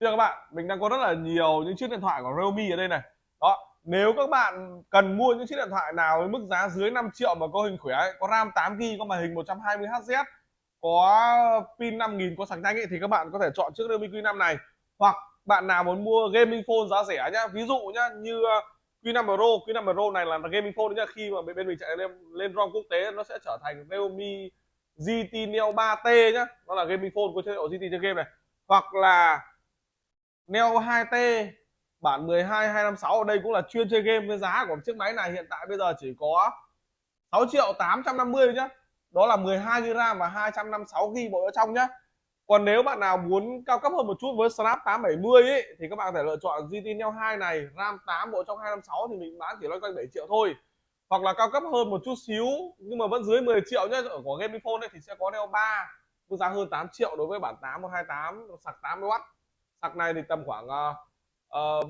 Thưa các bạn, mình đang có rất là nhiều những chiếc điện thoại của Realme ở đây này. Đó, nếu các bạn cần mua những chiếc điện thoại nào với mức giá dưới 5 triệu mà có hình khỏe, có RAM 8GB, có màn hình 120Hz, có pin 5000 có sạc nhanh ấy, thì các bạn có thể chọn chiếc Realme Q5 này. Hoặc bạn nào muốn mua gaming phone giá rẻ nhá, ví dụ nhá như uh, Q5 Pro, Q5 Pro này là gaming phone nhá, khi mà bên mình chạy lên lên ROM quốc tế nó sẽ trở thành Realme GT Neo 3T nhá, nó là gaming phone có chế độ GT chơi game này. Hoặc là Neo 2T bản 12 256 ở đây cũng là chuyên chơi game với giá của chiếc máy này hiện tại bây giờ chỉ có 6 triệu 850 nhá. Đó là 12 GB RAM và 256 GB bộ ở trong nhá. Còn nếu bạn nào muốn cao cấp hơn một chút với Snap 870 ấy, thì các bạn có thể lựa chọn GT Neo 2 này RAM 8 bộ trong 256 thì mình bán chỉ loanh quanh 7 triệu thôi. Hoặc là cao cấp hơn một chút xíu nhưng mà vẫn dưới 10 triệu nhá ở của Gaming Phone thì sẽ có Neo 3 mức giá hơn 8 triệu đối với bản 8 128 sạc 80W sạc này thì tầm khoảng ba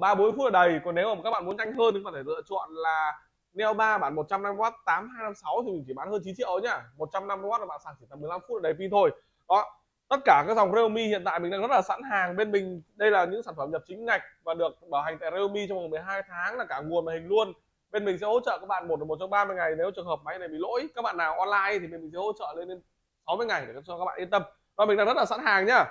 ba bốn phút là đầy. Còn nếu mà các bạn muốn nhanh hơn thì có thể lựa chọn là Neo 3 bản 150W 8256 thì mình chỉ bán hơn 9 triệu nhá. 150W là bạn sạc chỉ tầm 15 phút là đầy pin thôi. Đó, tất cả các dòng Realme hiện tại mình đang rất là sẵn hàng. Bên mình, đây là những sản phẩm nhập chính ngạch và được bảo hành tại Realme trong vòng 12 tháng là cả nguồn màn hình luôn. Bên mình sẽ hỗ trợ các bạn một một trong 30 ngày. Nếu trường hợp máy này bị lỗi, các bạn nào online thì bên mình sẽ hỗ trợ lên đến 60 ngày để cho các bạn yên tâm. Và mình đang rất là sẵn hàng nhá.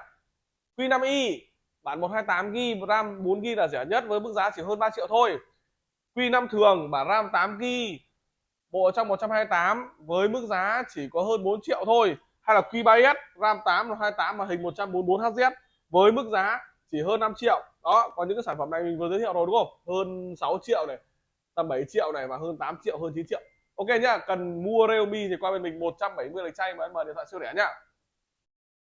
Q5i bản 128GB RAM 4GB là rẻ nhất với mức giá chỉ hơn 3 triệu thôi. Q5 thường bản RAM 8GB bộ trong 128 với mức giá chỉ có hơn 4 triệu thôi. Hay là Q3S RAM 8 128 màn hình 144Hz với mức giá chỉ hơn 5 triệu. Đó còn những cái sản phẩm này mình vừa giới thiệu rồi đúng không? Hơn 6 triệu này, tầm 7 triệu này và hơn 8 triệu, hơn 9 triệu. Ok nhá, cần mua Realme thì qua bên mình 170 lịch chay và em mời điện thoại siêu rẻ nhá.